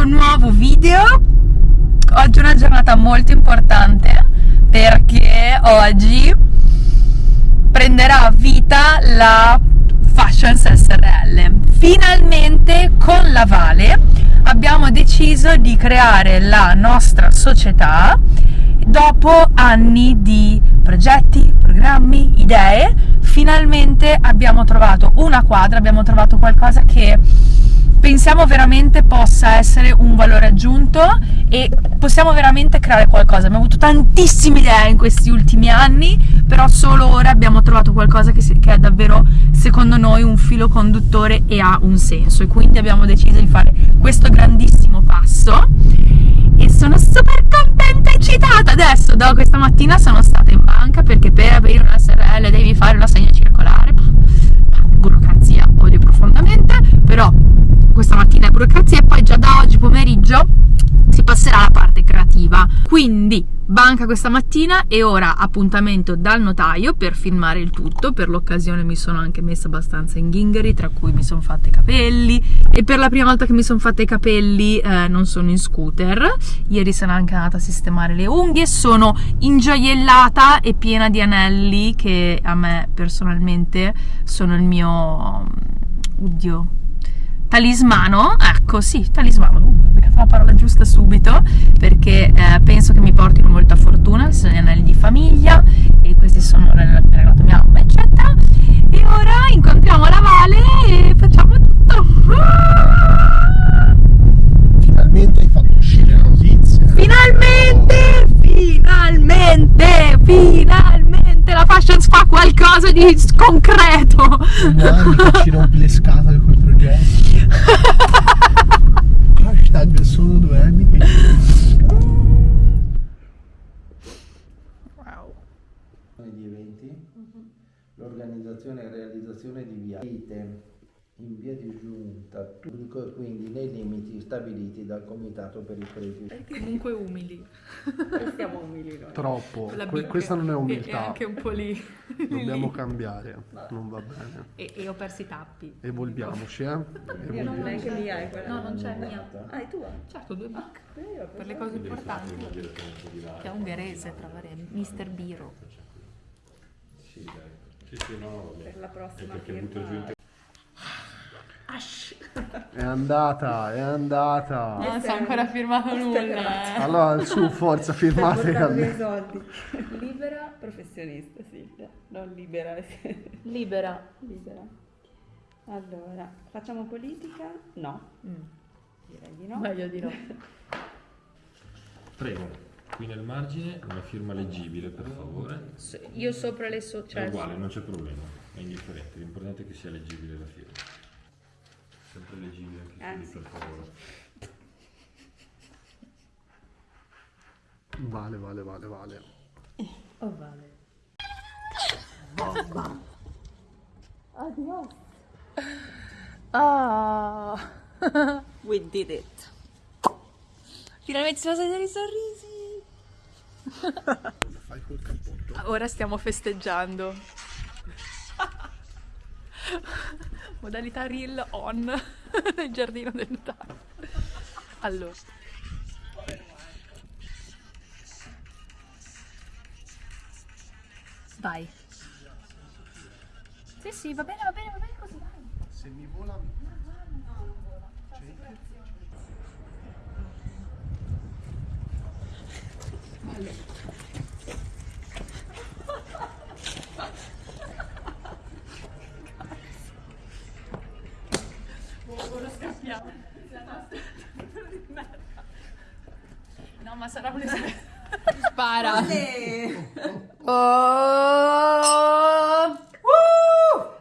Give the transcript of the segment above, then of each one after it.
questo nuovo video. Oggi è una giornata molto importante perché oggi prenderà vita la Fashions SRL finalmente con la Vale abbiamo deciso di creare la nostra società dopo anni di progetti, programmi, idee. Finalmente abbiamo trovato una quadra abbiamo trovato qualcosa che pensiamo veramente possa essere un valore aggiunto e possiamo veramente creare qualcosa. Abbiamo avuto tantissime idee in questi ultimi anni, però solo ora abbiamo trovato qualcosa che, che è davvero, secondo noi, un filo conduttore e ha un senso. E quindi abbiamo deciso di fare questo grandissimo passo e sono super contenta e eccitata. Adesso, da questa mattina sono stata in banca perché per aprire una SRL devi fare una segna circolare. Burocrazia, odio profondamente, però questa mattina è burocrazia e poi già da oggi pomeriggio si passerà alla parte creativa. Quindi banca questa mattina e ora appuntamento dal notaio per filmare il tutto. Per l'occasione mi sono anche messa abbastanza in ghingheri, tra cui mi sono fatta i capelli e per la prima volta che mi sono fatta i capelli eh, non sono in scooter. Ieri sono anche andata a sistemare le unghie, sono ingioiellata e piena di anelli che a me personalmente sono il mio... Oddio, talismano, ecco sì, talismano, uh, ho beccato la parola giusta subito perché eh, penso che mi portino molta fortuna, sono gli anelli di famiglia e questi sono regalato mia mamma eccetera. E ora incontriamo la Vale e facciamo tutto. Finalmente hai fatto uscire la notizia. finalmente, finalmente, finalmente la Fashions fa qualcosa di concreto. Domani che ci rompi le scatole con i progetti. Hashtag solo due anni che wow. di eventi, l'organizzazione e realizzazione di viaggi in via di giunta, quindi nei limiti stabiliti dal Comitato per i crediti. comunque umili Siamo umili noi. Troppo. Que- questa non è umiltà. e anche un po' lì Dobbiamo cambiare. Non va bene. e, e ho perso i tappi Evolviamoci, eh? Io non Evolviamo. neanche mia è quella. no non c'è mia Ah, è tua? certo due bicche Io per le cose importanti che è ungherese tra vari Mister Biro Sì, dai. Sì, sì, no, vabbè. per la prossima È perché butto giù in firma. È andata, è andata. non si è ancora firmato nulla eh. Allora, su, forza, firmate. Soldi. Libera professionista, Silvia. Non libera. libera libera. Allora, facciamo politica? No. Direi di no. meglio di no Prego, qui nel margine una firma leggibile, per favore. io sopra le so È uguale, non c'è problema, è indifferente. L'importante è che sia leggibile la firma. Sempre leggibile anche qui, sì. per favore. Vale, vale, vale, vale. oh vale ah We did it. finalmente si sono vedere i sorrisi Fai col cappotto. Ora stiamo festeggiando. Modalità reel on nel giardino del notaio. Allora. Vai. Sì, sì, va bene, va bene, va bene così, vai. Se mi vola... No, ma sarà un Spara. Oh!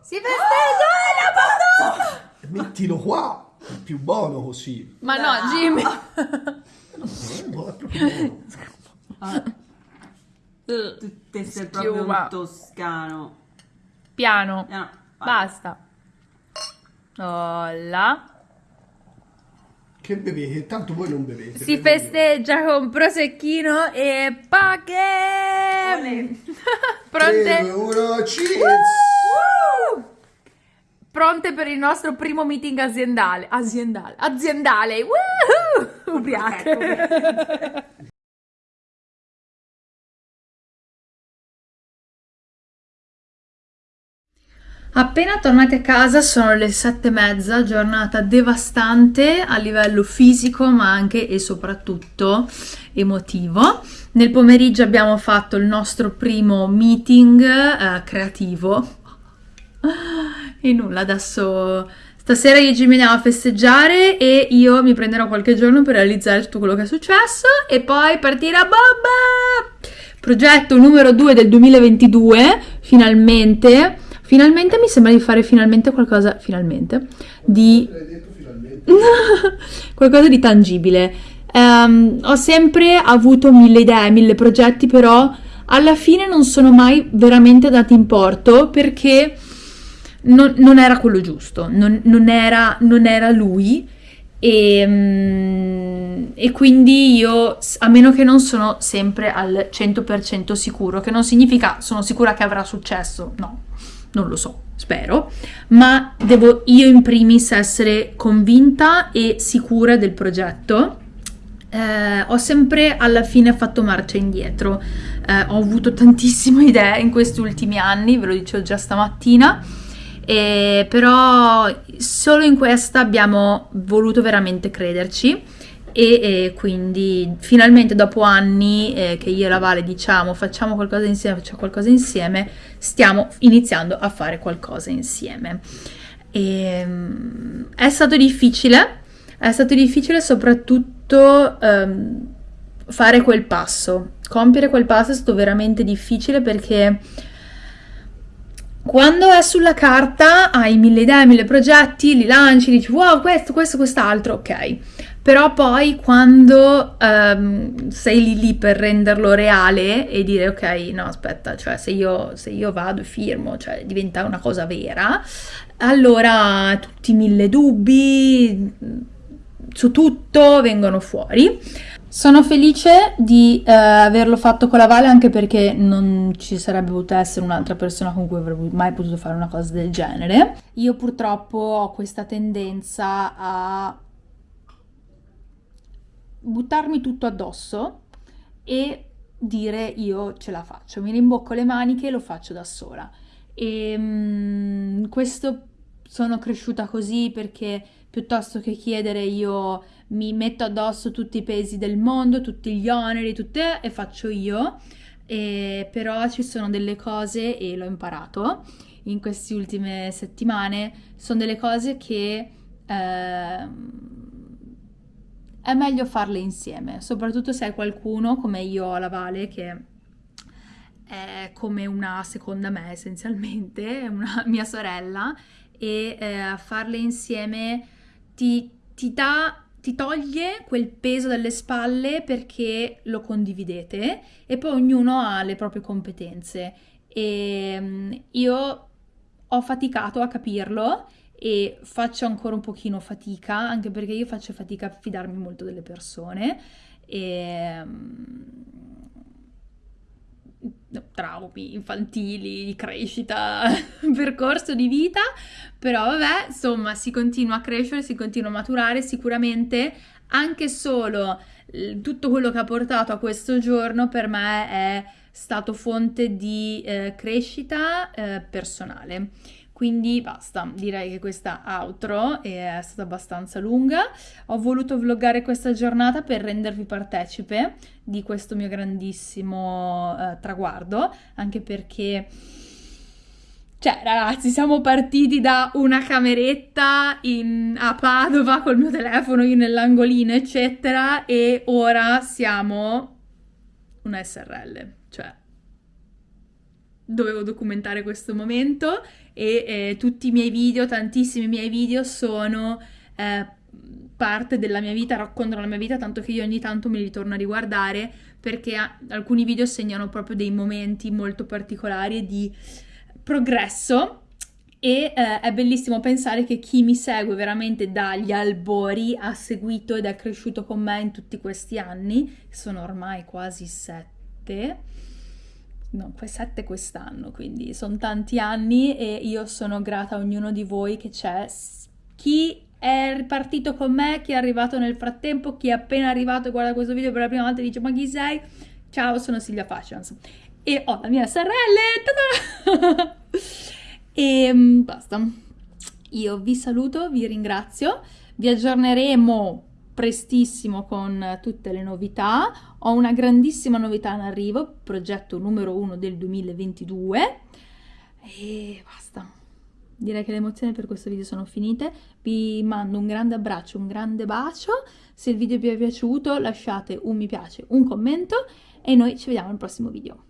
Si festeggia la Madonna! Mettilo qua! È più buono così. Ma no, Jimmy. Eh, no, è proprio buono. Tutte sei Schiuma. proprio un toscano. Piano. No, Basta. Olla. Che bevete? Tanto voi non bevete. Si bevo io. festeggia con prosecchino e paghe. Tre, Pronte? due, uno, cheers! Pronte per il nostro primo meeting aziendale. Aziendale. Aziendale. Woohoo! Ubriache. Appena tornati a casa sono le sette e mezza, giornata devastante a livello fisico ma anche e soprattutto emotivo. Nel pomeriggio abbiamo fatto il nostro primo meeting eh, creativo e nulla, adesso stasera io ci veniamo a festeggiare e io mi prenderò qualche giorno per realizzare tutto quello che è successo e poi partire a bomba! Progetto numero 2 del 2022, finalmente Finalmente mi sembra di fare finalmente qualcosa, finalmente, di... qualcosa di tangibile. Um, ho sempre avuto mille idee, mille progetti, però alla fine non sono mai veramente dati in porto perché non, non era quello giusto, non, non, era, non era, lui. E, um, e, quindi io, a meno che non sono sempre al 100% sicuro, che non significa sono sicura che avrà successo, no, non lo so, spero, ma devo io in primis essere convinta e sicura del progetto. Eh, ho sempre alla fine fatto marcia indietro, eh, ho avuto tantissime idee in questi ultimi anni, ve lo dicevo già stamattina, eh, però solo in questa abbiamo voluto veramente crederci e, e quindi finalmente dopo anni eh, che io e la Vale diciamo facciamo qualcosa insieme, facciamo qualcosa insieme, stiamo iniziando a fare qualcosa insieme. E, um, è stato difficile, è stato difficile soprattutto um, fare quel passo, compiere quel passo è stato veramente difficile perché quando è sulla carta hai mille idee, mille progetti, li lanci, dici wow questo, questo, quest'altro, ok però poi quando um, sei lì lì per renderlo reale e dire ok, no aspetta, cioè se io, se io vado e firmo, cioè diventa una cosa vera, allora tutti i mille dubbi su tutto vengono fuori. Sono felice di eh, averlo fatto con la Vale anche perché non ci sarebbe potuta essere un'altra persona con cui avrei mai potuto fare una cosa del genere. Io purtroppo ho questa tendenza a buttarmi tutto addosso e dire io ce la faccio, mi rimbocco le maniche e lo faccio da sola. E um, questo sono cresciuta così perché piuttosto che chiedere io mi metto addosso tutti i pesi del mondo, tutti gli oneri, tutte e faccio io. E però ci sono delle cose e l'ho imparato in queste ultime settimane, sono delle cose che eh, è meglio farle insieme, soprattutto se hai qualcuno come io alla Vale che è come una seconda me essenzialmente, una mia sorella e eh, farle insieme ti, ti dà ti toglie quel peso dalle spalle perché lo condividete e poi ognuno ha le proprie competenze. E mm, io ho faticato a capirlo e faccio ancora un pochino fatica, anche perché io faccio fatica a fidarmi molto delle persone. E mm, traumi infantili, di crescita, percorso di vita, però vabbè, insomma, si continua a crescere, si continua a maturare, sicuramente. Anche solo tutto quello che ha portato a questo giorno per me è stato fonte di eh, crescita eh, personale. Quindi basta, direi che questa outro è stata abbastanza lunga. Ho voluto vloggare questa giornata per rendervi partecipe di questo mio grandissimo eh, traguardo, anche perché... Cioè, ragazzi, siamo partiti da una cameretta in, a Padova col mio telefono, io nell'angolino, eccetera, e ora siamo una SRL. Cioè, dovevo documentare questo momento e eh, tutti i miei video, tantissimi miei video sono eh, parte della mia vita, raccontano la mia vita, tanto che io ogni tanto me li torno a riguardare perché alcuni video segnano proprio dei momenti molto particolari di progresso. E eh, è bellissimo pensare che chi mi segue veramente dagli albori ha seguito ed è cresciuto con me in tutti questi anni, sono ormai quasi sette no, sette quest'anno, quindi sono tanti anni e io sono grata a ognuno di voi che c'è. Chi è partito con me, chi è arrivato nel frattempo, chi è appena arrivato e guarda questo video per la prima volta e dice ma chi sei? Ciao, sono Silvia Fashions e ho la mia SRL! E mm, basta. Io vi saluto, vi ringrazio, vi aggiorneremo prestissimo con tutte le novità. Ho una grandissima novità in arrivo, progetto numero uno del 2022 e basta. Direi che le emozioni per questo video sono finite. Vi mando un grande abbraccio, un grande bacio. Se il video vi è piaciuto lasciate un mi piace, un commento e noi ci vediamo al prossimo video.